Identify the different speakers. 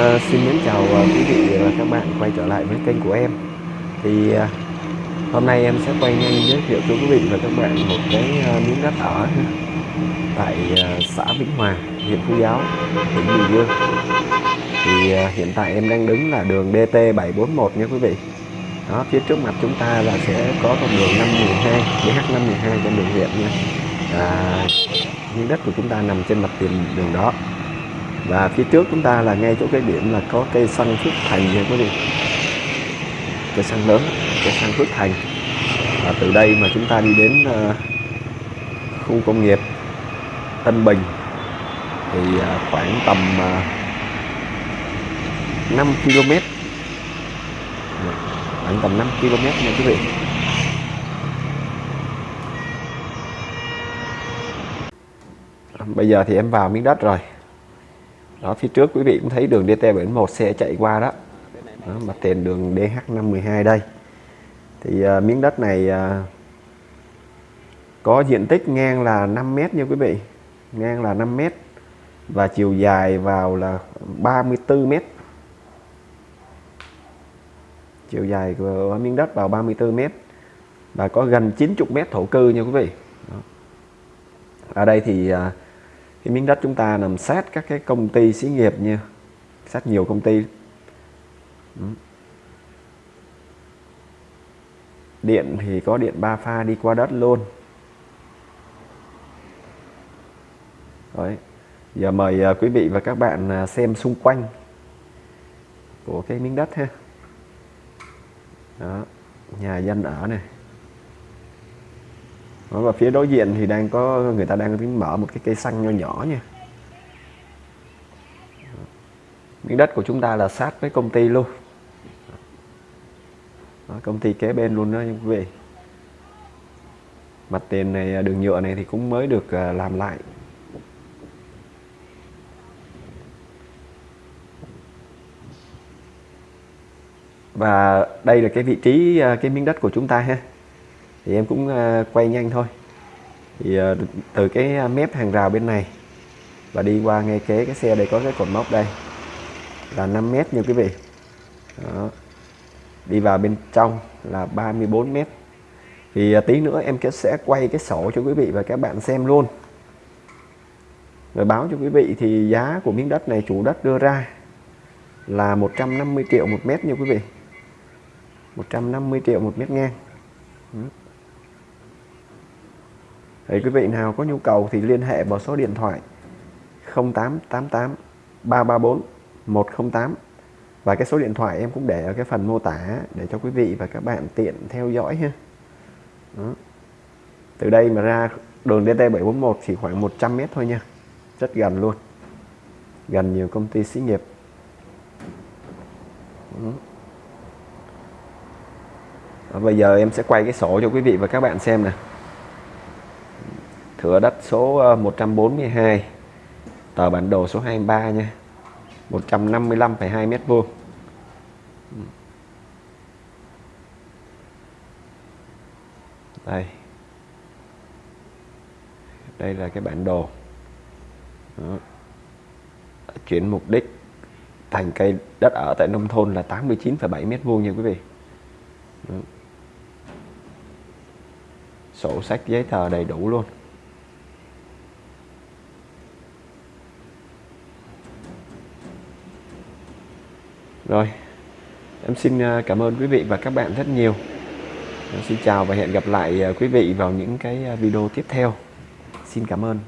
Speaker 1: Ờ, xin mến chào ờ, quý vị và các bạn quay trở lại với kênh của em. Thì ờ, hôm nay em sẽ quay nhanh giới thiệu cho quý vị và các bạn một cái miếng đất ở tại xã Vĩnh Hòa huyện Phú Giáo tỉnh Bình Dương. Thì hiện tại em đang đứng là đường DT 741 nha quý vị. Đó phía trước mặt chúng ta là sẽ có con đường 512 DH512 trên đường huyện nha. À, miếng đất của chúng ta nằm trên mặt tiền đường đó và phía trước chúng ta là ngay chỗ cái điểm là có cây xăng Phước Thành nha quý vị. Cây xăng lớn cây xăng Phước Thành. Và từ đây mà chúng ta đi đến uh, khu công nghiệp Tân Bình thì uh, khoảng tầm uh, 5 km khoảng tầm 5 km nha quý vị. Bây giờ thì em vào miếng đất rồi đó phía trước quý vị cũng thấy đường DT71 xe chạy qua đó, đó mặt tiền đường DH512 đây. Thì à, miếng đất này à, có diện tích ngang là 5 mét nha quý vị. Ngang là 5 mét và chiều dài vào là 34 mét. Chiều dài của miếng đất vào 34 mét và có gần 90 mét thổ cư nha quý vị. Đó. ở đây thì à, cái miếng đất chúng ta nằm sát các cái công ty xí nghiệp nha. Sát nhiều công ty. Điện thì có điện ba pha đi qua đất luôn. Đấy. giờ mời à, quý vị và các bạn à, xem xung quanh của cái miếng đất ha. Đó. Nhà dân ở này và phía đối diện thì đang có người ta đang mở một cái cây xăng nho nhỏ nha. Miếng đất của chúng ta là sát với công ty luôn. Đó, công ty kế bên luôn đó quý vị. Mặt tiền này à, đường nhựa này thì cũng mới được à, làm lại. Và đây là cái vị trí à, cái miếng đất của chúng ta ha thì em cũng à, quay nhanh thôi. Thì à, từ cái à, mép hàng rào bên này và đi qua ngay kế cái xe đây có cái cột mốc đây là 5 mét như quý vị. Đó. đi vào bên trong là 34 mét. Thì tí nữa em sẽ quay cái sổ cho quý vị và các bạn xem luôn. Rồi báo cho quý vị thì giá của miếng đất này, chủ đất đưa ra là 150 triệu một mét như quý vị. 150 triệu một mét ngang thì quý vị nào có nhu cầu thì liên hệ vào số điện thoại 0888 334 108 và cái số điện thoại em cũng để ở cái phần mô tả để cho quý vị và các bạn tiện theo dõi ha Đó. từ đây mà ra đường DT741 chỉ khoảng 100 mét thôi nha, rất gần luôn, gần nhiều công ty xí nghiệp Đó. bây giờ em sẽ quay cái sổ cho quý vị và các bạn xem nè thửa đất số ờ, 142 tờ bản đồ số 23 nha. 155,2 mét vuông. Đây. Đây là cái bản đồ. Đó. chuyển mục đích thành cây đất ở tại nông thôn là 89,7 mét vuông nha quý vị. Đó. sổ sách giấy tờ đầy đủ luôn. Rồi, em xin à, cảm ơn quý vị và các bạn rất nhiều. Em xin chào và hẹn gặp lại à, quý vị vào những cái à, video tiếp theo. Xin cảm ơn.